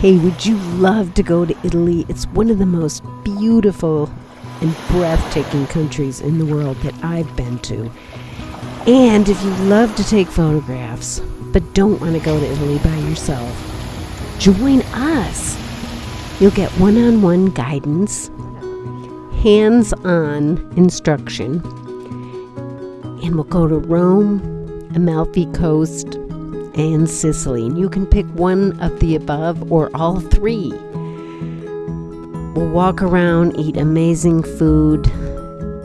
Hey, would you love to go to Italy? It's one of the most beautiful and breathtaking countries in the world that I've been to. And if you love to take photographs but don't want to go to Italy by yourself, join us. You'll get one on one guidance, hands on instruction, and we'll go to Rome, Amalfi Coast, and Sicily. And you can pick one of the above or all three. We'll walk around, eat amazing food,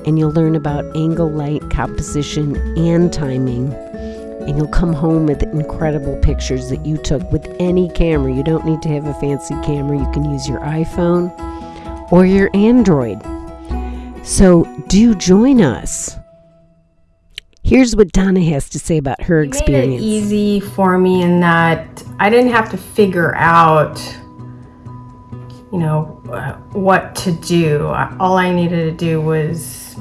and you'll learn about angle, light, composition, and timing. And you'll come home with incredible pictures that you took with any camera. You don't need to have a fancy camera, you can use your iPhone or your Android. So do join us. Here's what Donna has to say about her It made it experience. easy for me in that I didn't have to figure out, you know, uh, what to do. All I needed to do was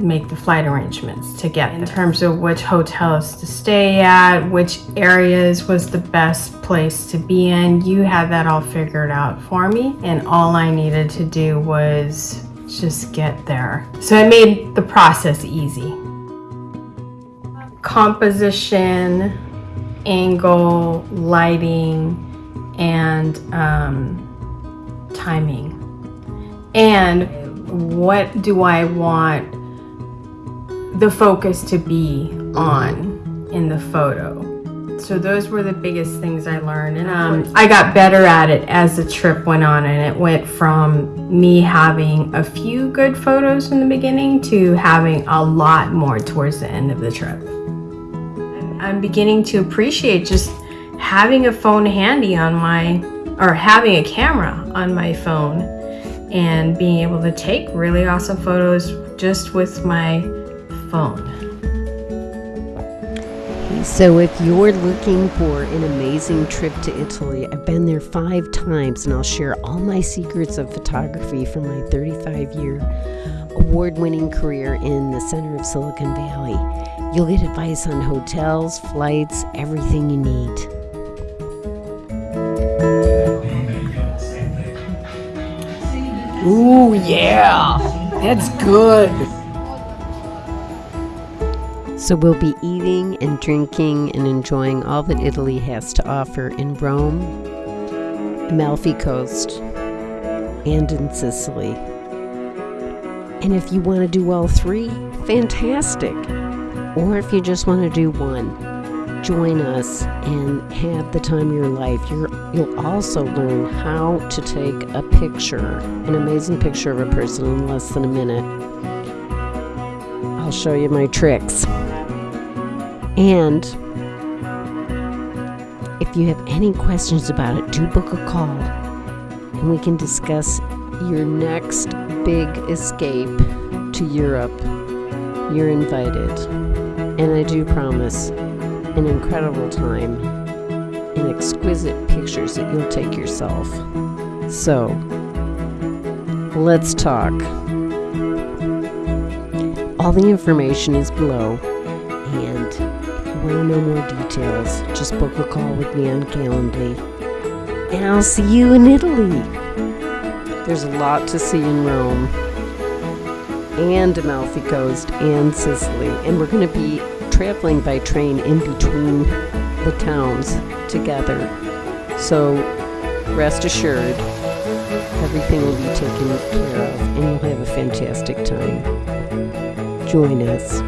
make the flight arrangements to get in terms of which hotels to stay at, which areas was the best place to be in. You had that all figured out for me, and all I needed to do was just get there. So it made the process easy composition, angle, lighting, and um, timing. And what do I want the focus to be on in the photo? So those were the biggest things I learned, and um, I got better at it as the trip went on. And it went from me having a few good photos in the beginning to having a lot more towards the end of the trip. I'm beginning to appreciate just having a phone handy on my, or having a camera on my phone and being able to take really awesome photos just with my phone. So, if you're looking for an amazing trip to Italy, I've been there five times and I'll share all my secrets of photography from my 35 year award winning career in the center of Silicon Valley. You'll get advice on hotels, flights, everything you need. Ooh, yeah. That's good. So, we'll be eating and drinking and enjoying all that Italy has to offer in Rome, Amalfi Coast, and in Sicily. And if you want to do all three, fantastic. Or if you just want to do one, join us and have the time of your life. You're, you'll also learn how to take a picture, an amazing picture of a person in less than a minute. I'll show you my tricks. And if you have any questions about it, do book a call and we can discuss your next big escape to Europe. You're invited. And I do promise an incredible time and exquisite pictures that you'll take yourself. So, let's talk. All the information is below, and if you want to know more details, just book a call with me on Calendly. And I'll see you in Italy. There's a lot to see in Rome and Amalfi Coast and Sicily, and we're going to be traveling by train in between the towns together. So rest assured, everything will be taken care of, and you'll have a fantastic time. Join us.